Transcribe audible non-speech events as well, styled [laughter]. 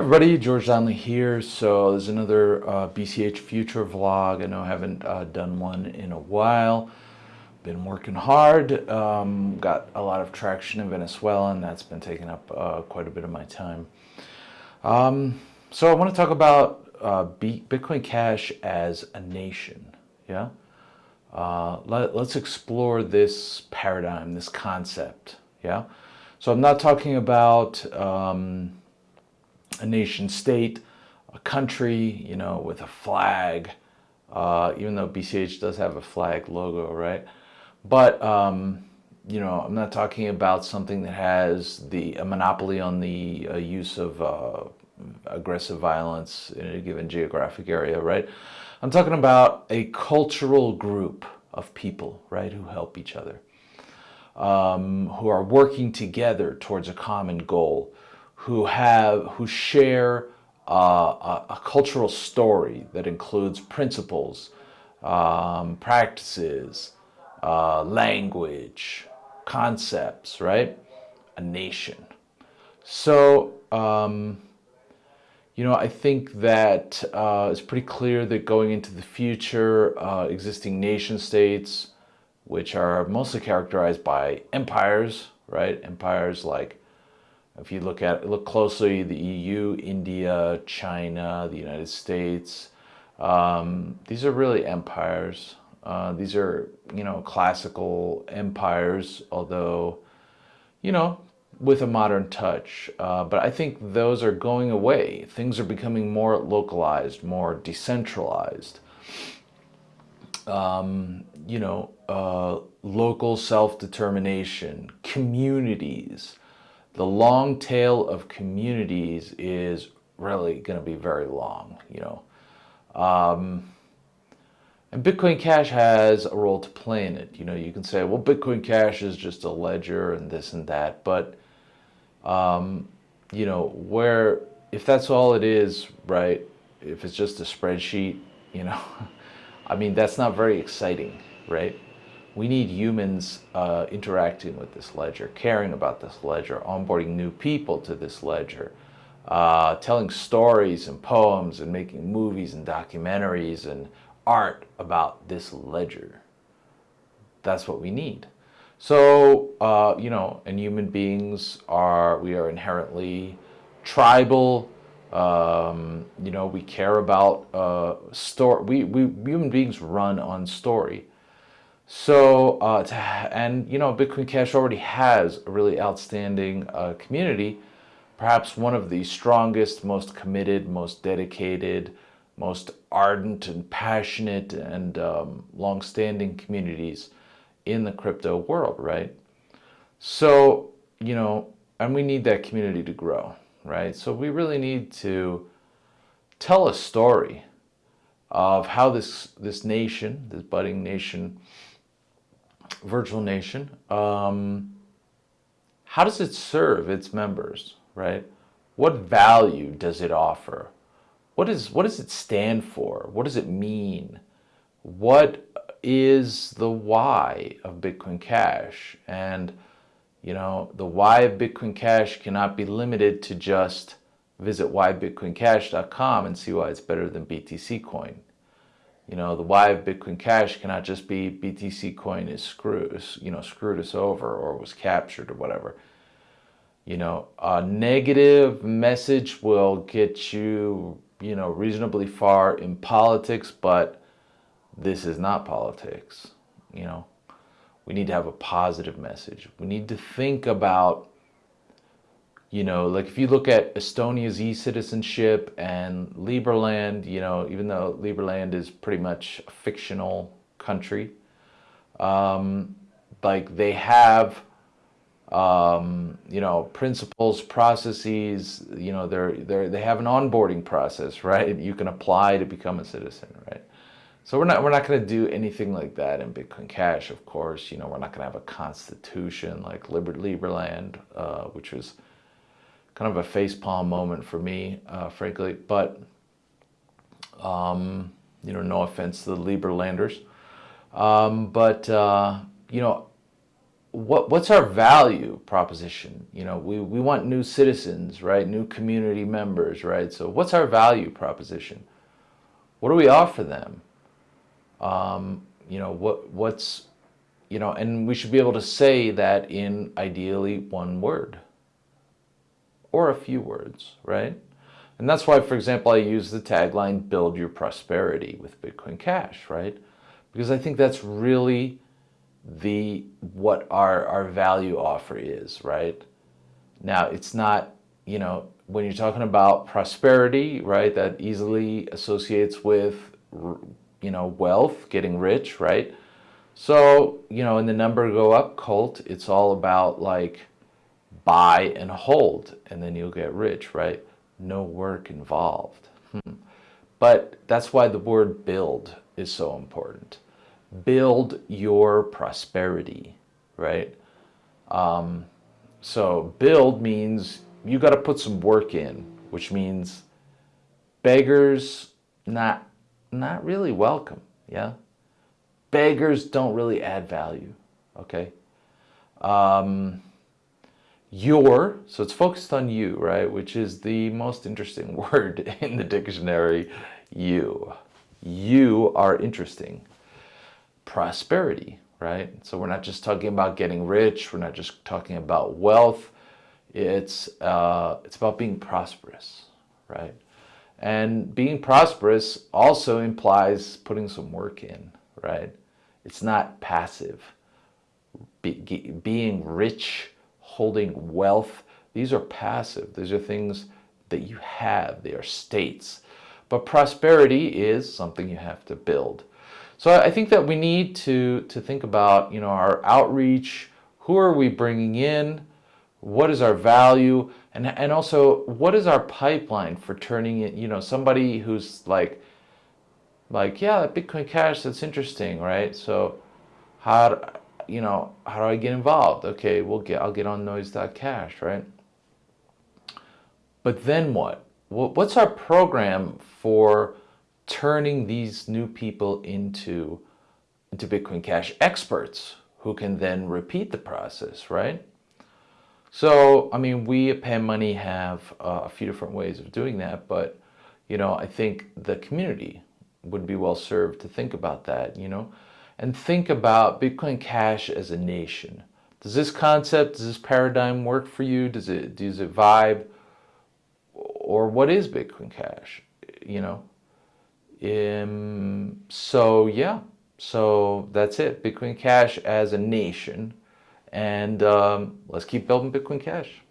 everybody, George Donnelly here. So there's another uh, BCH Future vlog. I know I haven't uh, done one in a while. Been working hard. Um, got a lot of traction in Venezuela and that's been taking up uh, quite a bit of my time. Um, so I want to talk about uh, Bitcoin Cash as a nation. Yeah. Uh, let, let's explore this paradigm, this concept. Yeah. So I'm not talking about um, a nation state, a country, you know, with a flag, uh, even though BCH does have a flag logo, right? But, um, you know, I'm not talking about something that has the a monopoly on the uh, use of uh, aggressive violence in a given geographic area, right? I'm talking about a cultural group of people, right, who help each other, um, who are working together towards a common goal who have who share uh, a, a, cultural story that includes principles, um, practices, uh, language, concepts, right? A nation. So, um, you know, I think that uh, it's pretty clear that going into the future, uh, existing nation states, which are mostly characterized by empires, right? Empires like if you look at look closely, the EU, India, China, the United States, um, these are really empires. Uh, these are, you know, classical empires, although, you know, with a modern touch. Uh, but I think those are going away. Things are becoming more localized, more decentralized. Um, you know, uh, local self-determination, communities, the long tail of communities is really going to be very long, you know. Um, and Bitcoin Cash has a role to play in it. You know, you can say, well, Bitcoin Cash is just a ledger and this and that. But, um, you know, where, if that's all it is, right, if it's just a spreadsheet, you know, [laughs] I mean, that's not very exciting, right? We need humans uh, interacting with this ledger, caring about this ledger, onboarding new people to this ledger, uh, telling stories and poems and making movies and documentaries and art about this ledger. That's what we need. So, uh, you know, and human beings are, we are inherently tribal, um, you know, we care about uh, story. We, we human beings run on story. So, uh, and you know, Bitcoin Cash already has a really outstanding uh, community, perhaps one of the strongest, most committed, most dedicated, most ardent and passionate and um, long-standing communities in the crypto world, right? So, you know, and we need that community to grow, right? So we really need to tell a story of how this, this nation, this budding nation, virtual nation, um, how does it serve its members, right? What value does it offer? What, is, what does it stand for? What does it mean? What is the why of Bitcoin Cash? And, you know, the why of Bitcoin Cash cannot be limited to just visit whybitcoincash.com and see why it's better than BTC coin. You know, the why of Bitcoin Cash cannot just be BTC coin is screwed, you know, screwed us over or was captured or whatever. You know, a negative message will get you, you know, reasonably far in politics, but this is not politics. You know, we need to have a positive message. We need to think about you know, like if you look at Estonia's e-citizenship and Liberland, you know, even though Liberland is pretty much a fictional country, um, like they have, um, you know, principles, processes, you know, they're, they're, they have an onboarding process, right? You can apply to become a citizen, right? So we're not, we're not going to do anything like that in Bitcoin Cash, of course. You know, we're not going to have a constitution like Liber, Liberland, uh, which was kind of a facepalm moment for me, uh, frankly. But, um, you know, no offense to the Liberlanders. Um, but, uh, you know, what what's our value proposition? You know, we, we want new citizens, right? New community members, right? So what's our value proposition? What do we offer them? Um, you know, what what's you know, and we should be able to say that in ideally one word or a few words, right? And that's why, for example, I use the tagline, build your prosperity with Bitcoin Cash, right? Because I think that's really the what our, our value offer is, right? Now, it's not, you know, when you're talking about prosperity, right, that easily associates with, you know, wealth, getting rich, right? So, you know, in the number go up cult, it's all about like buy and hold, and then you'll get rich, right? No work involved. Hmm. But that's why the word build is so important build your prosperity, right? Um, so build means you got to put some work in, which means beggars not not really welcome. Yeah, beggars don't really add value. Okay. Um, your so it's focused on you, right? Which is the most interesting [laughs] word in the dictionary. You, you are interesting prosperity, right? So we're not just talking about getting rich. We're not just talking about wealth. It's, uh, it's about being prosperous, right? And being prosperous also implies putting some work in, right? It's not passive. Be, being rich, holding wealth, these are passive. These are things that you have. They are states. But prosperity is something you have to build. So I think that we need to, to think about, you know, our outreach, who are we bringing in, what is our value, and, and also what is our pipeline for turning it, you know, somebody who's like, like, yeah, Bitcoin Cash, that's interesting, right? So how, you know, how do I get involved? Okay, we'll get, I'll get on noise.cash, right? But then what? What's our program for turning these new people into, into Bitcoin Cash experts who can then repeat the process, right? So, I mean, we at Pan Money have uh, a few different ways of doing that, but, you know, I think the community would be well served to think about that, you know, and think about Bitcoin Cash as a nation. Does this concept, does this paradigm work for you? Does it, does it vibe? Or what is Bitcoin Cash? You know, um, so yeah, so that's it. Bitcoin Cash as a nation. And um, let's keep building Bitcoin Cash.